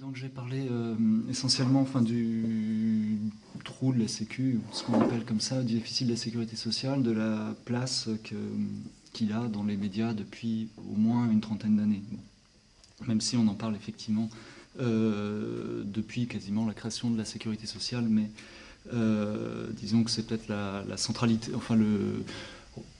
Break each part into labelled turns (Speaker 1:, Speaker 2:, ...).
Speaker 1: Donc j'ai parlé euh, essentiellement du trou de la Sécu, ce qu'on appelle comme ça, du déficit de la sécurité sociale, de la place qu'il a dans les médias depuis au moins une trentaine d'années. Même si on en parle effectivement euh, depuis quasiment la création de la sécurité sociale, mais euh, disons que c'est peut-être la, centralité, enfin le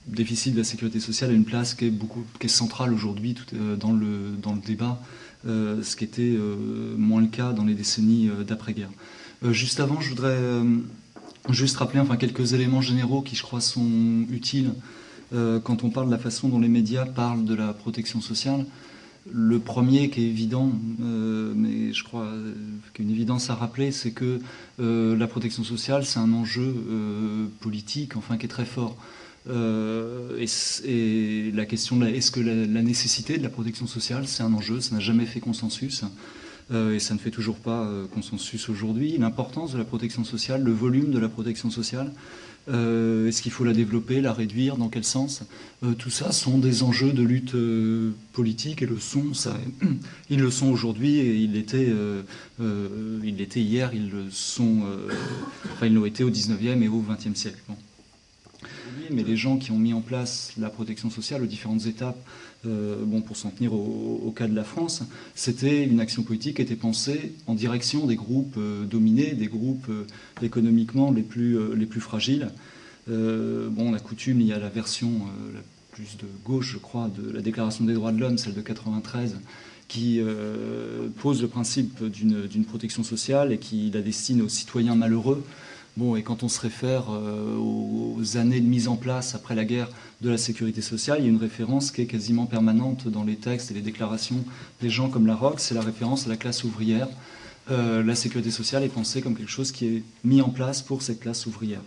Speaker 1: déficit de la sécurité sociale a une place qui est beaucoup, qui est centrale aujourd'hui dans, le, dans le débat euh, ce qui était euh, moins le cas dans les décennies euh, d'après-guerre. juste avant, je voudrais juste rappeler enfin, quelques éléments généraux qui, je crois, sont utiles quand on parle de la façon dont les médias parlent de la protection sociale. Le premier qui est évident, mais je crois qu'une évidence à rappeler, c'est que la protection sociale, c'est un enjeu politique, enfin, qui est très fort. Euh, et, la question est-ce que la, nécessité de la protection sociale, c'est un enjeu, ça n'a jamais fait consensus. Euh, et ça ne fait toujours pas euh, consensus aujourd'hui. L'importance de la protection sociale, le volume de la protection sociale, est-ce qu'il faut la développer, la réduire, dans quel sens? Tout ça sont des enjeux de lutte politique et le sont, ils le sont aujourd'hui et ils l'étaient, hier, ils le sont, enfin ils l'ont été au 19e et au 20e siècle mais les gens qui ont mis en place la protection sociale aux différentes étapes, euh, bon, pour s'en tenir au, cas de la France, c'était une action politique qui était pensée en direction des groupes euh, dominés, des groupes euh, économiquement les plus, les plus fragiles. bon, la coutume, il y a la version la plus de gauche, je crois, de la Déclaration des droits de l'homme, celle de 93, qui pose le principe d'une protection sociale et qui la destine aux citoyens malheureux. Bon, et quand on se réfère euh, aux années de mise en place après la guerre de la sécurité sociale, il y a une référence qui est quasiment permanente dans les textes et les déclarations des gens comme la ROC, c'est la référence à la classe ouvrière. Euh, la sécurité sociale est pensée comme quelque chose qui est mis en place pour cette classe ouvrière.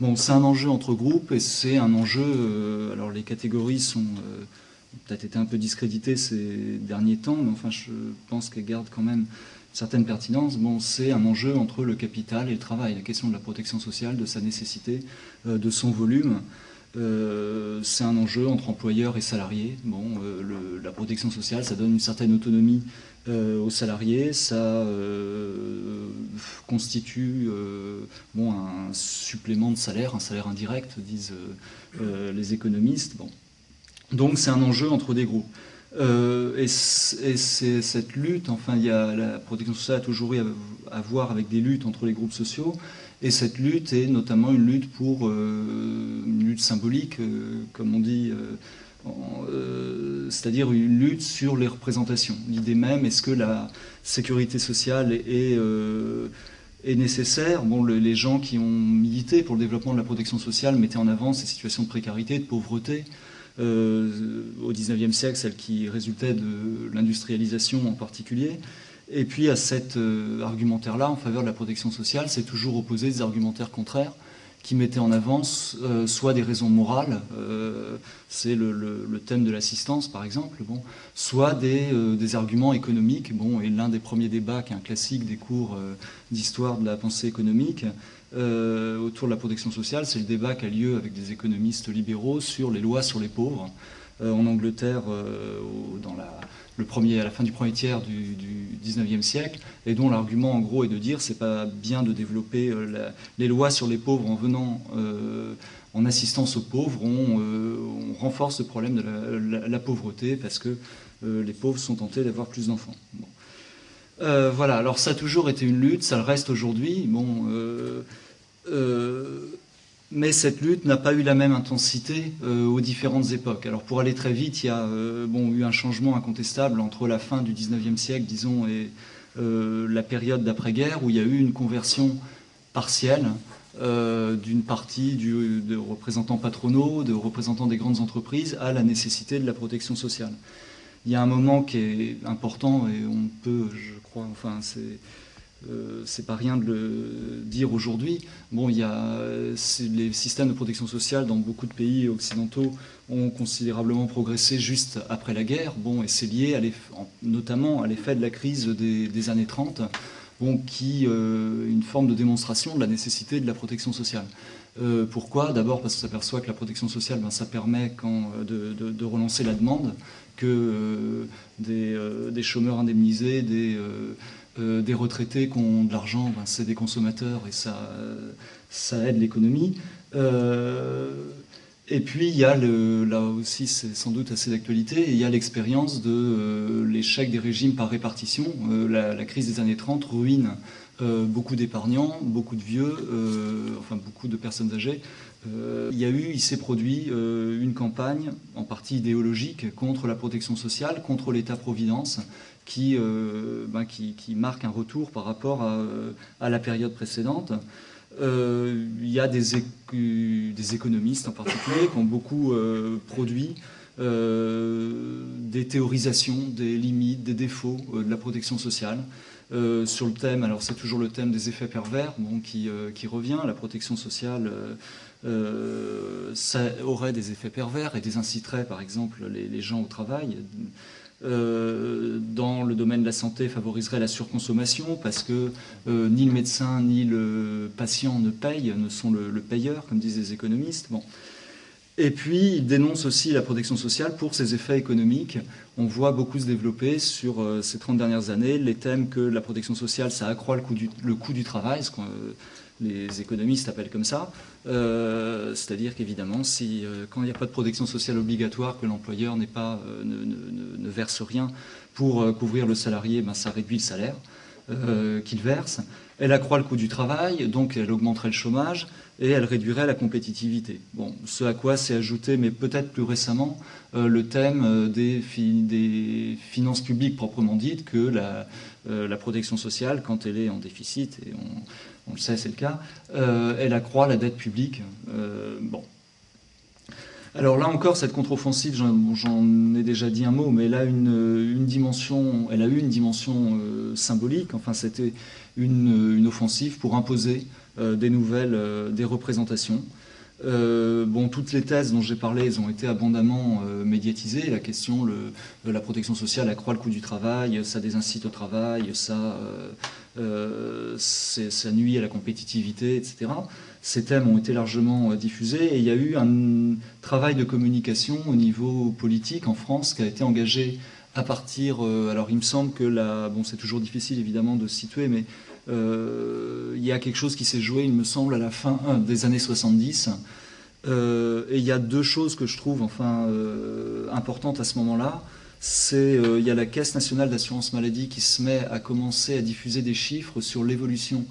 Speaker 1: Bon, c'est un enjeu entre groupes et c'est un enjeu. Euh, alors les catégories sont peut-être été un peu discréditées ces derniers temps, mais enfin je pense qu'elles gardent quand même certaine pertinence, bon, c'est un enjeu entre le capital et le travail. La question de la protection sociale, de sa nécessité, euh, de son volume, euh, c'est un enjeu entre employeurs et salariés. Euh, la protection sociale, ça donne une certaine autonomie aux salariés, ça constitue bon, un supplément de salaire, un salaire indirect, disent les économistes. Bon. Donc c'est un enjeu entre des groupes. Euh, et c'est cette lutte, enfin, il y a, la protection sociale a toujours eu à, voir avec des luttes entre les groupes sociaux, et cette lutte est notamment une lutte pour euh, une lutte symbolique, euh, comme on dit, c'est-à-dire une lutte sur les représentations. L'idée même, est-ce que la sécurité sociale est, nécessaire? Bon, les gens qui ont milité pour le développement de la protection sociale mettaient en avant ces situations de précarité, de pauvreté, au XIXe siècle, celle qui résultait de l'industrialisation en particulier. Et puis à cet euh, argumentaire-là en faveur de la protection sociale, c'est toujours opposé des argumentaires contraires qui mettaient en avance euh, soit des raisons morales, c'est le, thème de l'assistance par exemple, bon, soit des, des, arguments économiques. Bon, et l'un des premiers débats, qui est un classique des cours d'histoire de la pensée économique, euh, autour de la protection sociale, c'est le débat qui a lieu avec des économistes libéraux sur les lois sur les pauvres. Euh, en Angleterre, euh, dans le premier, à la fin du premier tiers du, du 19e siècle, et dont l'argument en gros est de dire c'est pas bien de développer les lois sur les pauvres en venant en assistance aux pauvres, on, renforce le problème de la, pauvreté parce que les pauvres sont tentés d'avoir plus d'enfants. Euh, voilà, alors ça a toujours été une lutte, ça le reste aujourd'hui. Bon, euh, euh, mais cette lutte n'a pas eu la même intensité aux différentes époques. Alors pour aller très vite, il y a bon, eu un changement incontestable entre la fin du 19e siècle, disons, et la période d'après-guerre, où il y a eu une conversion partielle d'une partie de représentants patronaux, de représentants des grandes entreprises, à la nécessité de la protection sociale. Il y a un moment qui est important et on peut, je enfin c'est euh, c'est pas rien de le dire aujourd'hui. Bon, il y a les systèmes de protection sociale dans beaucoup de pays occidentaux ont considérablement progressé juste après la guerre. Bon, et c'est lié à notamment à l'effet de la crise des, années 30, bon, qui euh, une forme de démonstration de la nécessité de la protection sociale. Euh, pourquoi? D'abord parce qu'on s'aperçoit que la protection sociale, ben, ça permet de, de, relancer la demande, que euh, des, euh, des, chômeurs indemnisés, des, des retraités qui ont de l'argent, ben, c'est des consommateurs et ça, ça aide l'économie. Et puis il y a le, là aussi c'est sans doute assez d'actualité, il y a l'expérience de euh, l'échec des régimes par répartition. Euh, la, crise des années 30 ruine euh, beaucoup d'épargnants, beaucoup de vieux, enfin beaucoup de personnes âgées. il y a eu, il s'est produit une campagne en partie idéologique contre la protection sociale, contre l'État-providence, qui, ben, marque un retour par rapport à, la période précédente. Euh, il y a des, économistes en particulier qui ont beaucoup euh, produit euh, des théorisations des limites, des défauts de la protection sociale. Sur le thème, alors c'est toujours le thème des effets pervers bon, qui, qui, revient. La protection sociale, ça aurait des effets pervers et des inciterait par exemple les, gens au travail. Euh, dans le domaine de la santé favoriserait la surconsommation parce que euh, ni le médecin ni le patient ne payent, ne sont le, payeur, comme disent les économistes. Bon. Et puis, il dénonce aussi la protection sociale pour ses effets économiques. On voit beaucoup se développer sur euh, ces 30 dernières années les thèmes que la protection sociale, ça accroît le coût du, travail, ce les économistes appellent comme ça. Euh, c'est-à-dire qu'évidemment, si, euh, quand il n'y a pas de protection sociale obligatoire, que l'employeur pas, euh, ne, verse rien pour couvrir le salarié, ben, ça réduit le salaire qu'il verse. Elle accroît le coût du travail, donc elle augmenterait le chômage et elle réduirait la compétitivité. Bon, ce à quoi s'est ajouté, mais peut-être plus récemment, le thème des, des, finances publiques proprement dites, que la, protection sociale, quand elle est en déficit, et on, on le sait, c'est le cas, euh, elle accroît la dette publique. Euh, bon. Alors là encore, cette contre-offensive, j'en ai déjà dit un mot, mais elle a une, dimension, elle a eu une dimension euh, symbolique. Enfin, c'était une, offensive pour imposer des nouvelles, des représentations. bon, toutes les thèses dont j'ai parlé, elles ont été abondamment médiatisées. La question, le, la protection sociale accroît le coût du travail, ça désincite au travail, euh, ça nuit à la compétitivité, etc. Ces thèmes ont été largement euh, diffusés et il y a eu un travail de communication au niveau politique en France qui a été engagé à partir. Euh, alors il me semble que la, bon c'est toujours difficile évidemment de se situer, mais il y a quelque chose qui s'est joué, il me semble, à la fin des années 70. et il y a deux choses que je trouve enfin importantes à ce moment-là c'est euh, il y a la Caisse nationale d'assurance maladie qui se met à commencer à diffuser des chiffres sur l'évolution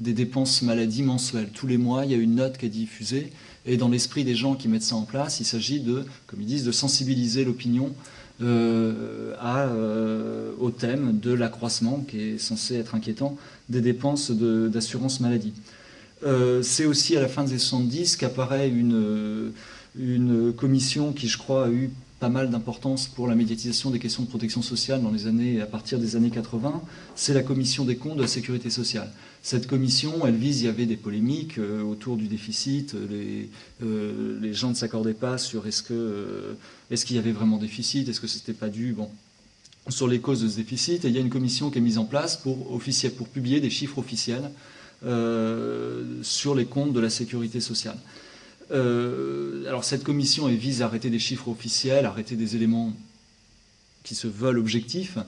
Speaker 1: des dépenses maladie mensuelles. Tous les mois, il y a une note qui est diffusée, et dans l'esprit des gens qui mettent ça en place, il s'agit de, comme ils disent, de sensibiliser l'opinion euh, euh, au thème de l'accroissement, qui est censé être inquiétant, des dépenses d'assurance maladie. c'est aussi à la fin des 70 qu'apparaît une, une commission qui, je crois, a eu mal d'importance pour la médiatisation des questions de protection sociale dans les années, à partir des années 80, c'est la commission des comptes de la sécurité sociale. Cette commission, elle vise, il y avait des polémiques euh, autour du déficit, les, euh, les gens ne s'accordaient pas sur est-ce euh, qu'il y avait vraiment déficit, est-ce que c'était pas dû, bon, sur les causes de ce déficit. Et il y a une commission qui est mise en place pour publier des chiffres officiels sur les comptes de la sécurité sociale. Euh, alors cette commission vise à arrêter des chiffres officiels, arrêter des éléments qui se veulent objectifs,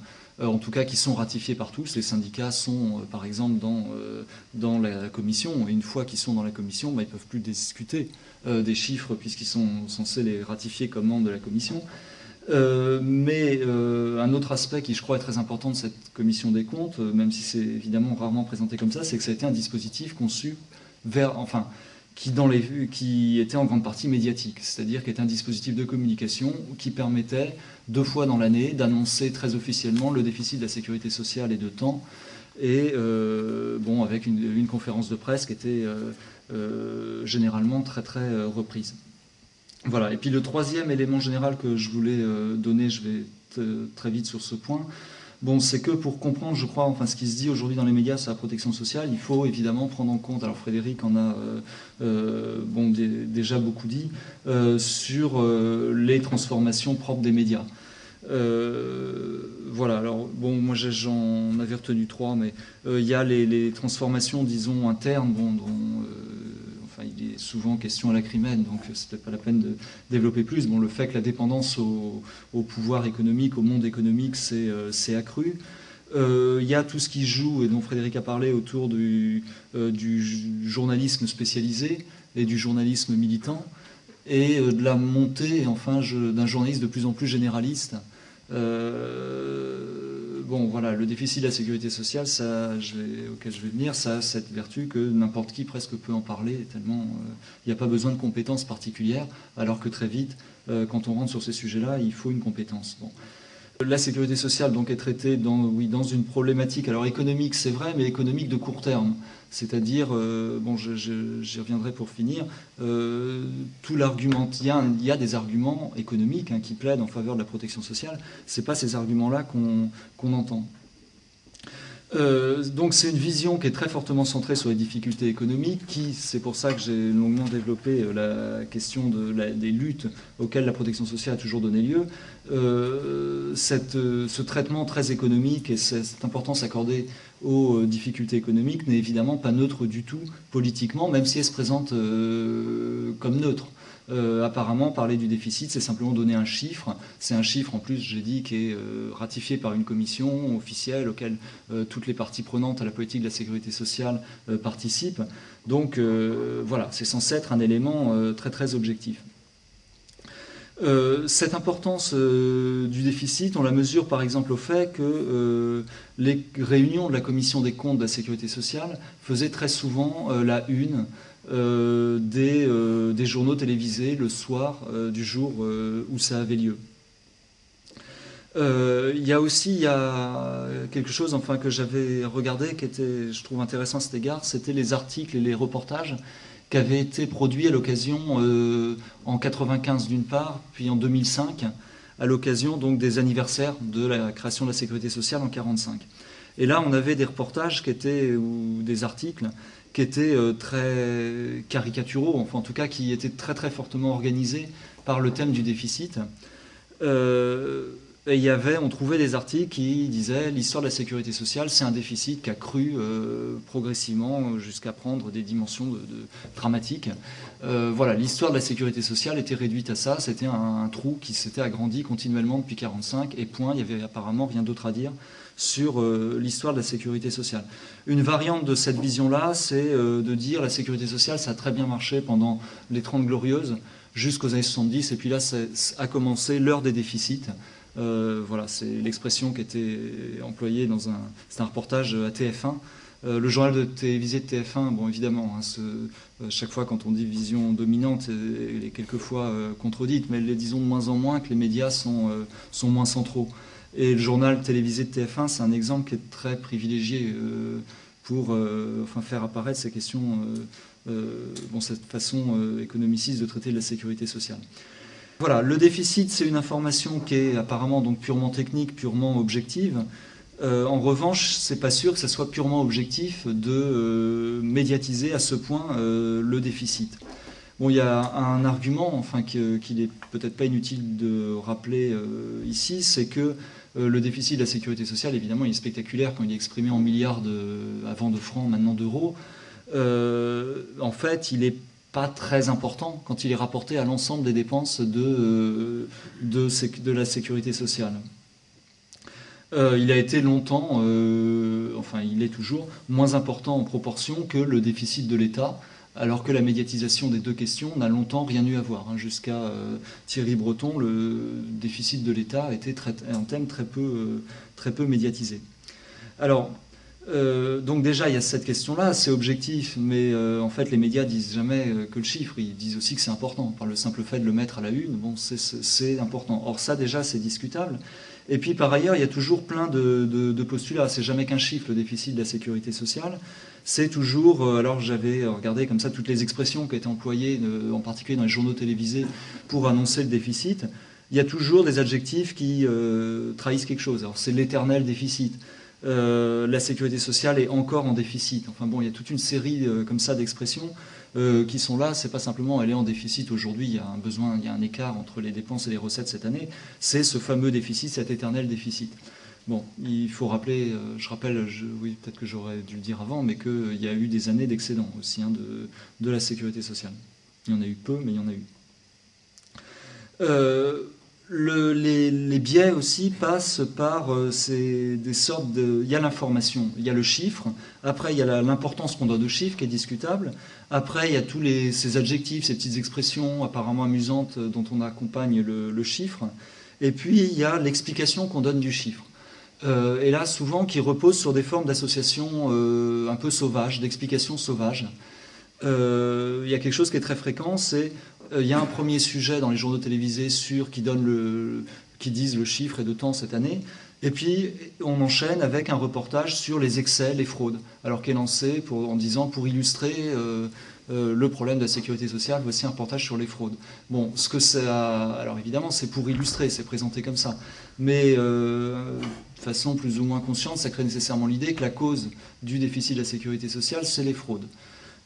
Speaker 1: euh, en tout cas qui sont ratifiés par tous. Les syndicats sont, euh, par exemple, dans, dans la commission, et une fois qu'ils sont dans la commission, bah, ils ne peuvent plus discuter des chiffres puisqu'ils sont censés les ratifier comme membres de la commission. mais un autre aspect qui, je crois, est très important de cette commission des comptes, même si c'est évidemment rarement présenté comme ça, c'est que ça a été un dispositif conçu vers, enfin, qui, était en grande partie médiatique, c'est-à-dire qui était un dispositif de communication qui permettait deux fois dans l'année d'annoncer très officiellement le déficit de la sécurité sociale et de temps, et euh, bon, avec une, conférence de presse qui était euh, euh, généralement très très reprise. Voilà. Et puis le troisième élément général que je voulais donner, je vais très vite sur ce point, Bon, c'est que pour comprendre, je crois, enfin, ce qui se dit aujourd'hui dans les médias sur la protection sociale, il faut évidemment prendre en compte, alors Frédéric en a euh, euh, bon, déjà beaucoup dit, euh, sur les transformations propres des médias. voilà, alors bon, moi j'en avais retenu trois, mais il y a les, transformations, disons, internes, bon, dont il est souvent question à lacrymène, donc c'est peut-être pas la peine de développer plus. Bon, le fait que la dépendance au, pouvoir économique, au monde économique, s'est euh, accrue. Il y a tout ce qui joue, et dont Frédéric a parlé, autour du, journalisme spécialisé et du journalisme militant, et de la montée enfin, d'un journalisme de plus en plus généraliste. Euh, bon, voilà, le déficit de la sécurité sociale, ça, auquel je vais venir, ça a cette vertu que n'importe qui presque peut en parler, tellement euh, il n'y a pas besoin de compétences particulières, alors que très vite, euh, quand on rentre sur ces sujets-là, il faut une compétence. La sécurité sociale donc est traitée dans, une problématique, alors économique c'est vrai, mais économique de court terme. C'est-à-dire, euh, bon, j'y reviendrai pour finir, euh, tout l'argument, il, y, a des arguments économiques hein, qui plaident en faveur de la protection sociale, ce pas ces arguments-là qu'on entend. Euh, donc c'est une vision qui est très fortement centrée sur les difficultés économiques, qui, c'est pour ça que j'ai longuement développé euh, la question de des luttes auxquelles la protection sociale a toujours donné lieu. Euh, ce traitement très économique et cette importance accordée aux difficultés économiques n'est évidemment pas neutre du tout politiquement, même si elle se présente comme neutre. Euh, apparemment, parler du déficit, c'est simplement donner un chiffre. C'est un chiffre, en plus, j'ai dit, qui est euh, ratifié par une commission officielle auquel euh, toutes les parties prenantes à la politique de la sécurité sociale participent. Donc, voilà, c'est censé être un élément très, très objectif. Cette importance du déficit, on la mesure par exemple au fait que les réunions de la commission des comptes de la sécurité sociale faisaient très souvent la une euh, euh, des, journaux télévisés le soir euh, du jour où ça avait lieu. Il y a aussi quelque chose enfin, que j'avais regardé qui était, je trouve intéressant à cet égard, c'était les articles et les reportages qui avaient été produits à l'occasion en 95 d'une part, puis en 2005 à l'occasion donc des anniversaires de la création de la sécurité sociale en 45. Et là, on avait des reportages qui étaient ou des articles qui étaient euh, très caricaturaux, enfin en tout cas qui étaient très très fortement organisés par le thème du déficit. Euh, il y avait, on trouvait des articles qui disaient l'histoire de la sécurité sociale, c'est un déficit qui a cru euh, progressivement jusqu'à prendre des dimensions dramatiques. voilà, l'histoire de la sécurité sociale était réduite à ça. C'était un, trou qui s'était agrandi continuellement depuis 45 et point. Il y avait apparemment rien d'autre à dire sur euh, l'histoire de la sécurité sociale. Une variante de cette vision-là, c'est euh, de dire la sécurité sociale, ça a très bien marché pendant les 30 glorieuses jusqu'aux années 70, et puis là, ça a commencé l'heure des déficits. Euh, voilà, c'est l'expression qui était employée dans un, un reportage à TF1. le journal de télévisé de TF1, bon évidemment, hein, chaque fois quand on dit vision dominante, elle est quelquefois contredite, mais disons de moins en moins que les médias sont, sont moins centraux. Et le journal télévisé de TF1, c'est un exemple qui est très privilégié euh, pour euh, enfin, faire apparaître ces questions, euh, bon, cette façon économiciste de traiter de la sécurité sociale. Voilà, le déficit, c'est une information qui est apparemment donc purement technique, purement objective. en revanche, c'est pas sûr que ce soit purement objectif de médiatiser à ce point le déficit. Bon, il y a un argument, enfin, qu'il n'est peut-être pas inutile de rappeler ici, c'est que euh, le déficit de la sécurité sociale, évidemment, il est spectaculaire quand il est exprimé en milliards de, avant de francs, maintenant d'euros. Euh, en fait, il n'est pas très important quand il est rapporté à l'ensemble des dépenses de, euh, de, la sécurité sociale. il a été longtemps, enfin il est toujours, moins important en proportion que le déficit de l'État alors que la médiatisation des deux questions n'a longtemps rien eu à voir. Hein. Jusqu'à euh, Thierry Breton, le déficit de l'État était un thème très peu, euh, très peu médiatisé. Alors, euh, donc déjà, il y a cette question-là, c'est objectif, mais en fait, les médias disent jamais que le chiffre, ils disent aussi que c'est important. Par le simple fait de le mettre à la une, bon, c'est important. Or, ça, déjà, c'est discutable. Et puis, par ailleurs, il y a toujours plein de, postulats. C'est jamais qu'un chiffre, le déficit de la sécurité sociale c'est toujours, euh, alors j'avais regardé comme ça toutes les expressions qui étaient employées, euh, en particulier dans les journaux télévisés, pour annoncer le déficit, il y a toujours des adjectifs qui euh, trahissent quelque chose. Alors c'est l'éternel déficit. La sécurité sociale est encore en déficit. Enfin bon, il y a toute une série comme ça d'expressions qui sont là. C'est pas simplement elle est en déficit aujourd'hui. Il y a un besoin, il y a un écart entre les dépenses et les recettes cette année. C'est ce fameux déficit, cet éternel déficit. Bon, il faut rappeler, euh, je rappelle, oui, peut-être que j'aurais dû le dire avant, mais qu'il y a eu des années d'excédent aussi hein, de, de, la sécurité sociale. Il y en a eu peu, mais il y en a eu. Les, biais aussi passent par euh, des sortes de... Il y a l'information, il y a le chiffre, après il y a l'importance qu'on donne au chiffre qui est discutable, après il y a tous ces adjectifs, ces petites expressions apparemment amusantes euh, dont on accompagne le, chiffre, et puis il y a l'explication qu'on donne du chiffre. Euh, et là, souvent, qui repose sur des formes d'association un peu sauvages, d'explications sauvages. il y a quelque chose qui est très fréquent, c'est il y a un premier sujet dans les journaux télévisés sur qui donne le, qui disent le chiffre et de temps cette année. Et puis, on enchaîne avec un reportage sur les excès, les fraudes. Alors qu'est lancé en disant, pour illustrer euh, euh, le problème de la sécurité sociale, voici un reportage sur les fraudes. Bon, ce que ça. Alors évidemment, c'est pour illustrer, c'est présenté comme ça. Mais de façon plus ou moins consciente, ça crée nécessairement l'idée que la cause du déficit de la sécurité sociale, c'est les fraudes.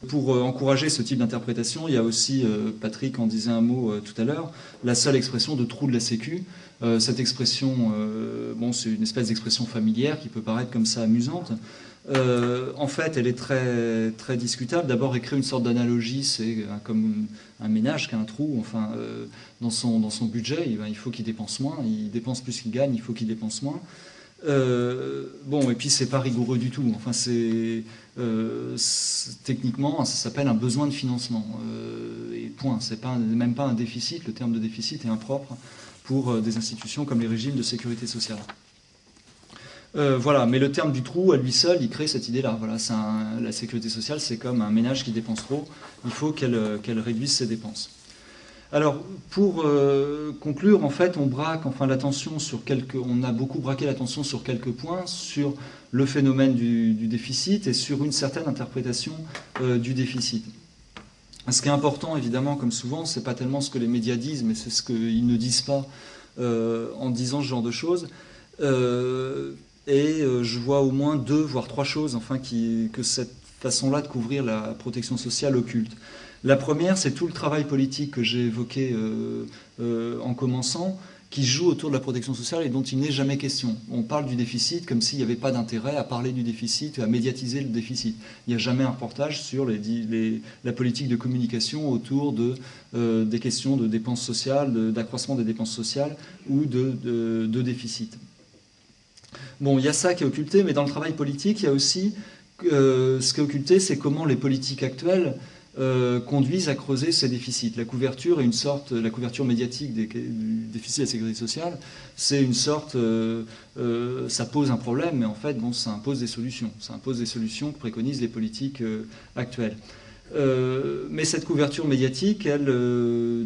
Speaker 1: Pour euh, encourager ce type d'interprétation, il y a aussi, euh, Patrick en disait un mot euh, tout à l'heure, la seule expression de trou de la Sécu. cette expression, bon, c'est une espèce d'expression familière qui peut paraître comme ça amusante. en fait, elle est très, très discutable. D'abord, écrire une sorte d'analogie, c'est comme un ménage qui a un trou. Enfin, dans, son, dans son budget, il, faut qu'il dépense moins. Il dépense plus qu'il gagne, il faut qu'il dépense moins. Bon, et puis c'est pas rigoureux du tout. Enfin, c'est euh, techniquement, ça s'appelle un besoin de financement. Euh, et point. C'est pas même pas un déficit. Le terme de déficit est impropre pour des institutions comme les régimes de sécurité sociale. voilà, mais le terme du trou à lui seul, il crée cette idée-là. Voilà, la sécurité sociale, c'est comme un ménage qui dépense trop. Il faut qu'elle réduise ses dépenses. Alors, pour euh, conclure, en fait, on braque enfin l'attention sur quelques, on a beaucoup braqué l'attention sur quelques points, sur le phénomène du, déficit et sur une certaine interprétation euh, du déficit. Ce qui est important, évidemment, comme souvent, c'est pas tellement ce que les médias disent, mais c'est ce qu'ils ne disent pas euh, en disant ce genre de choses. et je vois au moins deux, voire trois choses, enfin, que cette façon-là de couvrir la protection sociale occulte. La première, c'est tout le travail politique que j'ai évoqué euh, euh, en commençant, qui joue autour de la protection sociale et dont il n'est jamais question. On parle du déficit comme s'il n'y avait pas d'intérêt à parler du déficit, à médiatiser le déficit. Il n'y a jamais un reportage sur la politique de communication autour euh, des questions de dépenses sociales, d'accroissement des dépenses sociales ou de, déficit. Bon, il y a ça qui est occulté, mais dans le travail politique, il y a aussi ce qui occulté, c'est comment les politiques actuelles euh, conduisent à creuser ces déficits. La couverture une sorte, la couverture médiatique du déficit de la sécurité sociale, c'est une sorte, euh, euh, ça pose un problème, mais en fait, bon, ça impose des solutions. Ça impose des solutions que préconisent les politiques actuelles. mais cette couverture médiatique, elle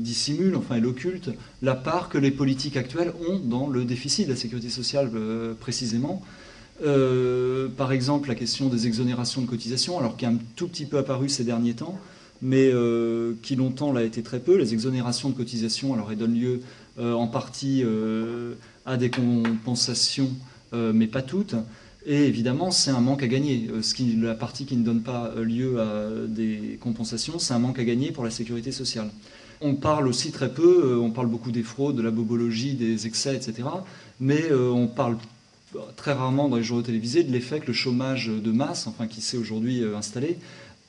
Speaker 1: dissimule, enfin elle occulte la part que les politiques actuelles ont dans le déficit de la sécurité sociale précisément. Par exemple, la question des exonérations de cotisations, alors qui est un tout petit peu apparu ces derniers temps, mais euh, qui longtemps l'a été très peu. Les exonérations de cotisations, alors elles donnent lieu euh, en partie euh, à des compensations, mais pas toutes. Et évidemment, c'est un manque à gagner. Ce qui, la partie qui ne donne pas lieu à des compensations, c'est un manque à gagner pour la sécurité sociale. On parle aussi très peu, on parle beaucoup des fraudes, de la bobologie, des excès, etc. Mais on parle très rarement dans les journaux télévisés de l'effet que le chômage de masse, enfin qui s'est aujourd'hui installé,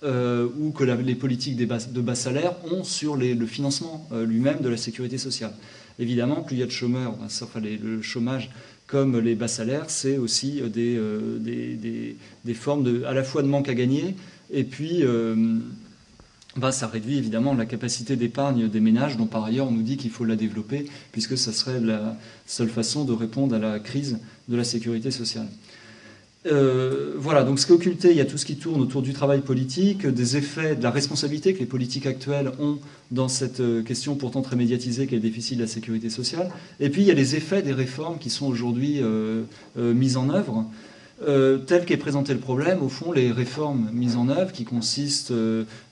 Speaker 1: euh, ou que les politiques de bas salaires ont sur le financement euh, lui-même de la sécurité sociale. Évidemment, plus il y a de chômeurs, ben, enfin, le chômage comme les bas salaires, c'est aussi euh, des, formes de, à la fois de manque à gagner, et puis ça réduit évidemment la capacité d'épargne des ménages, dont par ailleurs on nous dit qu'il faut la développer, puisque ça serait la seule façon de répondre à la crise de la sécurité sociale. Euh, voilà, donc ce qui est occulté, il y a tout ce qui tourne autour du travail politique, des effets, de la responsabilité que les politiques actuelles ont dans cette euh, question pourtant très médiatisée qu'est le déficit de la sécurité sociale. Et puis il y a les effets des réformes qui sont aujourd'hui euh, mises en œuvre. Euh, tel qu'est présenté le problème, au fond, les réformes mises en œuvre qui consistent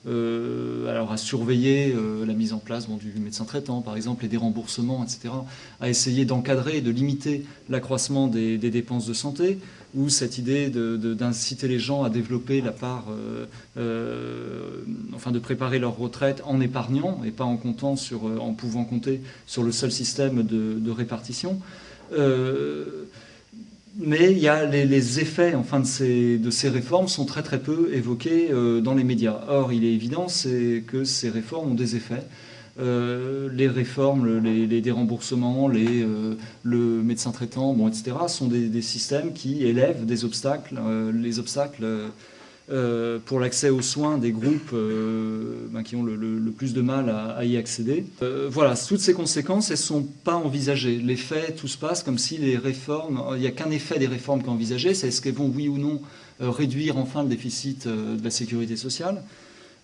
Speaker 1: alors à surveiller la mise en place du médecin traitant, par exemple, et des remboursements, etc., à essayer d'encadrer et de limiter l'accroissement des, dépenses de santé, ou cette idée d'inciter les gens à développer la part, euh, euh, enfin de préparer leur retraite en épargnant et pas en comptant sur, euh, en pouvant compter sur le seul système de, répartition. Mais il y a les, effets enfin, de, ces, de ces réformes sont très très peu évoqués dans les médias. Or, il est évident que ces réformes ont des effets. les réformes, les, déremboursements, les, le médecin traitant, bon, etc., sont des, des, systèmes qui élèvent des obstacles, les obstacles euh, pour l'accès aux soins des groupes euh, ben, qui ont le, plus de mal à, y accéder. Euh, voilà, toutes ces conséquences, elles ne sont pas envisagées. Les faits, tout se passe comme si les réformes, il n'y a qu'un effet des réformes qui est envisagé, c'est est-ce qu'elles vont, oui ou non, réduire enfin le déficit de la sécurité sociale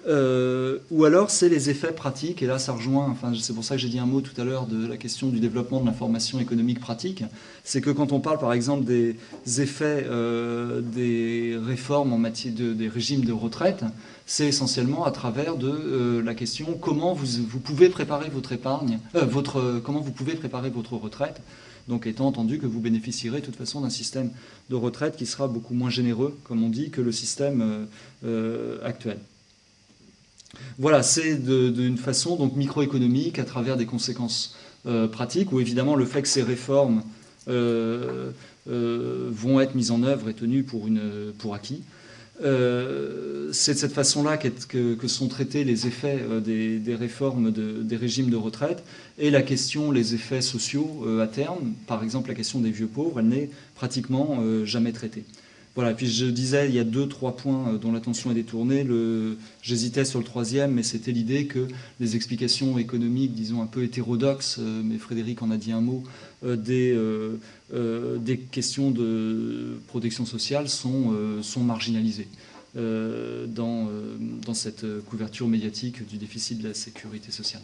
Speaker 1: euh, ou alors c'est les effets pratiques, et là ça rejoint, enfin c'est pour ça que j'ai dit un mot tout à l'heure de la question du développement de l'information économique pratique, c'est que quand on parle par exemple des effets euh, des réformes en matière de, des régimes de retraite, c'est essentiellement à travers de euh, la question comment vous, vous, pouvez préparer votre épargne, votre, comment vous pouvez préparer votre retraite, donc étant entendu que vous bénéficierez de toute façon d'un système de retraite qui sera beaucoup moins généreux, comme on dit, que le système actuel. Voilà, c'est d'une façon donc microéconomique à travers des conséquences euh, pratiques, où évidemment le fait que ces réformes euh, euh, vont être mises en œuvre est tenu pour, une, pour acquis. c'est de cette façon-là que, sont traités les effets des, réformes des régimes de retraite et la question, les effets sociaux à terme, par exemple la question des vieux pauvres, elle n'est pratiquement jamais traitée. Voilà, puis je disais, il y a deux, trois points euh, dont l'attention est détournée. J'hésitais sur le troisième, mais c'était l'idée que les explications économiques, disons un peu hétérodoxes, euh, mais Frédéric en a dit un mot, euh, des, questions de protection sociale sont, marginalisées dans cette couverture médiatique du déficit de la sécurité sociale.